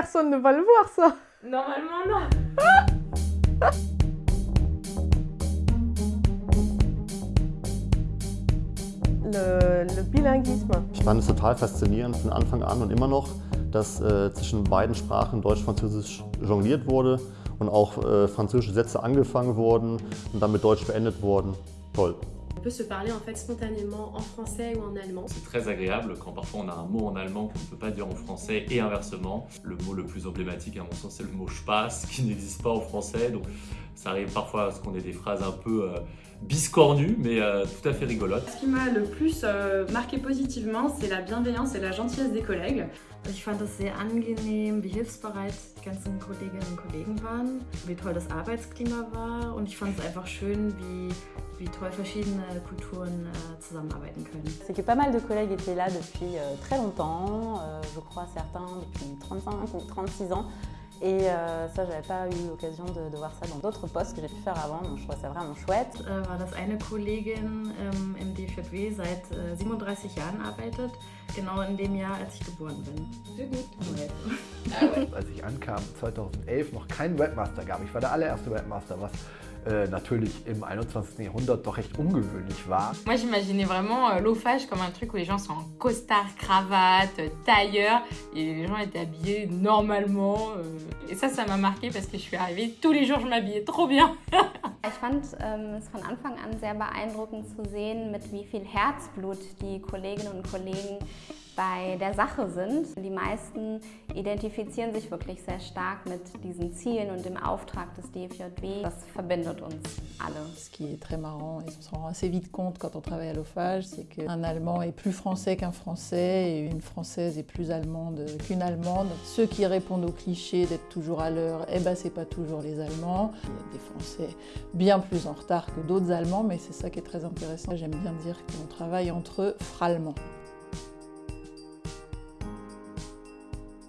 personne ne va le voir ça. Normalement non. Le, le bilinguisme. Ich fand es total faszinierend von Anfang an und immer noch, dass äh, zwischen beiden Sprachen Deutsch-Französisch jongliert wurde und auch äh, französische Sätze angefangen wurden und dann mit Deutsch beendet wurden. Toll. On peut se parler en fait spontanément en français ou en allemand. C'est très agréable quand parfois on a un mot en allemand qu'on ne peut pas dire en français et inversement. Le mot le plus emblématique à mon sens c'est le mot « passe » qui n'existe pas en français. Ça arrive parfois à ce qu'on ait des phrases un peu euh, biscornues mais euh, tout à fait rigolotes. Ce qui m'a le plus euh, marqué positivement, c'est la bienveillance et la gentillesse des collègues. Ich fand es sehr angenehm, wie hilfsbereit die ganzen Kolleginnen und Kollegen waren, wie toll das Arbeitsklima war und ich fand es einfach schön, wie, wie toll verschiedene Kulturen äh, zusammenarbeiten können. C'est que pas mal de collègues étaient là depuis euh, très longtemps, euh, je crois certains depuis 35 ou 36 ans. Et euh, ça, j'avais pas eu l'occasion de, de, voir ça dans d'autres postes que j'ai pu faire avant, donc je trouvais ça vraiment chouette. Äh, war das eine Kollegin ähm, im DFJW seit äh, 37 Jahren arbeitet, genau in dem Jahr, als ich geboren bin. Sehr gut. Als ich ankam, 2011, noch kein Webmaster gab. Ich war der allererste Webmaster, was äh, natürlich im 21. Jahrhundert doch recht ungewöhnlich war. Moi j'imaginais vraiment euh, l'OFAGE comme un truc où les gens sont en costard, cravate, tailleur et les gens étaient habillés normalement. Euh, et ça, ça m'a marqué parce que je suis arrivée, tous les jours je m'habillais trop bien. Ich fand ähm, es von Anfang an sehr beeindruckend zu sehen, mit wie viel Herzblut die Kolleginnen und Kollegen bei der Sache sind. Die meisten identifizieren sich wirklich sehr stark mit diesen Zielen und dem Auftrag des DFJW. Das verbindet uns alle. Ce qui est très marrant et on s'en rend assez vite compte quand on travaille à l'OFAGE, c'est qu'un Allemand est plus français qu'un Français et une Française est plus allemande qu'une Allemande. Ceux qui répondent au cliché d'être toujours à l'heure, eh ben c'est pas toujours les Allemands. Il y a des Français bien plus en retard que d'autres Allemands, mais c'est ça qui est très intéressant. J'aime bien dire qu'on travaille entre frallements.